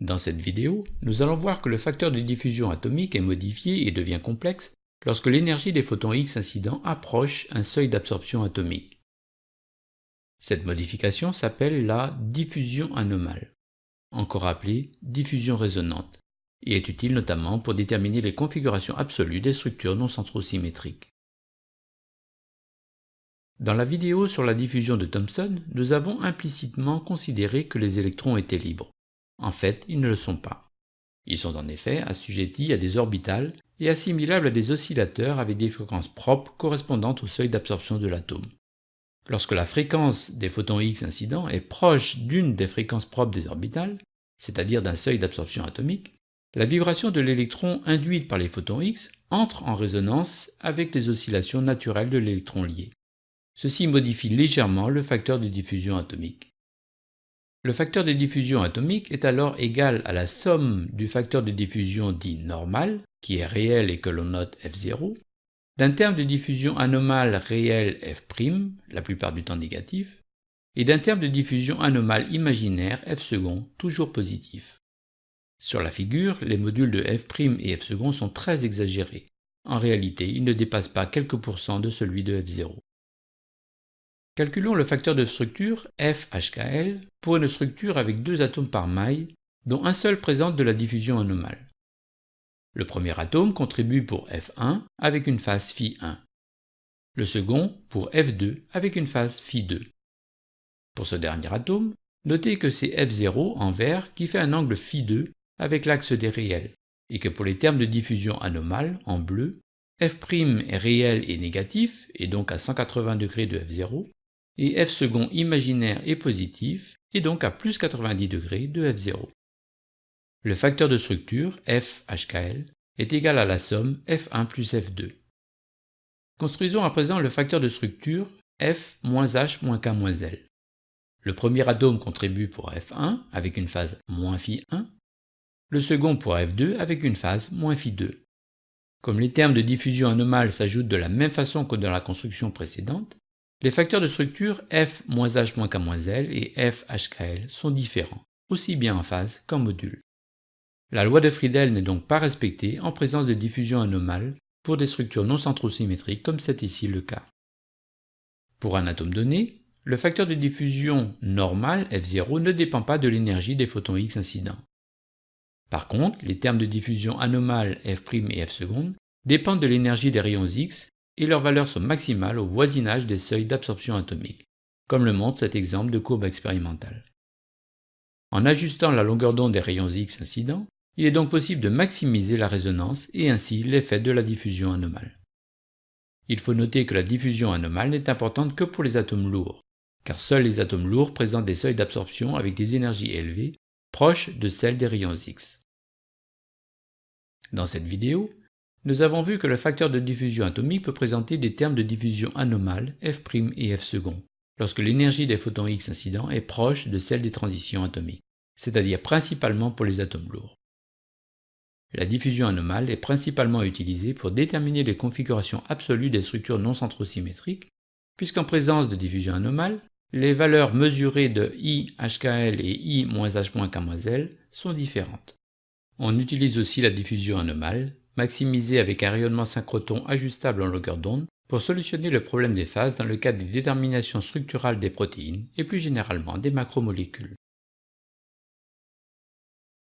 Dans cette vidéo, nous allons voir que le facteur de diffusion atomique est modifié et devient complexe lorsque l'énergie des photons X incidents approche un seuil d'absorption atomique. Cette modification s'appelle la diffusion anomale, encore appelée diffusion résonante, et est utile notamment pour déterminer les configurations absolues des structures non centrosymétriques. Dans la vidéo sur la diffusion de Thomson, nous avons implicitement considéré que les électrons étaient libres. En fait, ils ne le sont pas. Ils sont en effet assujettis à des orbitales et assimilables à des oscillateurs avec des fréquences propres correspondantes au seuil d'absorption de l'atome. Lorsque la fréquence des photons X incidents est proche d'une des fréquences propres des orbitales, c'est-à-dire d'un seuil d'absorption atomique, la vibration de l'électron induite par les photons X entre en résonance avec les oscillations naturelles de l'électron lié. Ceci modifie légèrement le facteur de diffusion atomique. Le facteur de diffusion atomique est alors égal à la somme du facteur de diffusion dit normal, qui est réel et que l'on note F0, d'un terme de diffusion anomale réel F', la plupart du temps négatif, et d'un terme de diffusion anomale imaginaire F toujours positif. Sur la figure, les modules de F' et F sont très exagérés. En réalité, ils ne dépassent pas quelques pourcents de celui de F0. Calculons le facteur de structure FHKL pour une structure avec deux atomes par maille, dont un seul présente de la diffusion anomale. Le premier atome contribue pour F1 avec une phase Φ1. Le second pour F2 avec une phase Φ2. Pour ce dernier atome, notez que c'est F0 en vert qui fait un angle Φ2 avec l'axe des réels, et que pour les termes de diffusion anomale, en bleu, F' est réel et négatif, et donc à 180 degrés de F0, et f second imaginaire est positif, et donc à plus 90 degrés de f0. Le facteur de structure, FHKL, est égal à la somme f1 plus f2. Construisons à présent le facteur de structure f h k l. Le premier atome contribue pour f1 avec une phase φ1, le second pour f2 avec une phase φ2. Comme les termes de diffusion anomale s'ajoutent de la même façon que dans la construction précédente, les facteurs de structure f-h-k-l et f-hkl sont différents, aussi bien en phase qu'en module. La loi de Friedel n'est donc pas respectée en présence de diffusion anomale pour des structures non centrosymétriques comme c'est ici le cas. Pour un atome donné, le facteur de diffusion normal F0 ne dépend pas de l'énergie des photons X incidents. Par contre, les termes de diffusion anomale F' et F dépendent de l'énergie des rayons X et leurs valeurs sont maximales au voisinage des seuils d'absorption atomique, comme le montre cet exemple de courbe expérimentale. En ajustant la longueur d'onde des rayons X incidents, il est donc possible de maximiser la résonance et ainsi l'effet de la diffusion anomale. Il faut noter que la diffusion anomale n'est importante que pour les atomes lourds, car seuls les atomes lourds présentent des seuils d'absorption avec des énergies élevées, proches de celles des rayons X. Dans cette vidéo, nous avons vu que le facteur de diffusion atomique peut présenter des termes de diffusion anomales F' et F second, lorsque l'énergie des photons X incidents est proche de celle des transitions atomiques, c'est-à-dire principalement pour les atomes lourds. La diffusion anomale est principalement utilisée pour déterminer les configurations absolues des structures non centrosymétriques, puisqu'en présence de diffusion anomale, les valeurs mesurées de I, HKL et I H-K-L sont différentes. On utilise aussi la diffusion anomale maximisé avec un rayonnement synchrotron ajustable en longueur d'onde pour solutionner le problème des phases dans le cadre des déterminations structurales des protéines et plus généralement des macromolécules.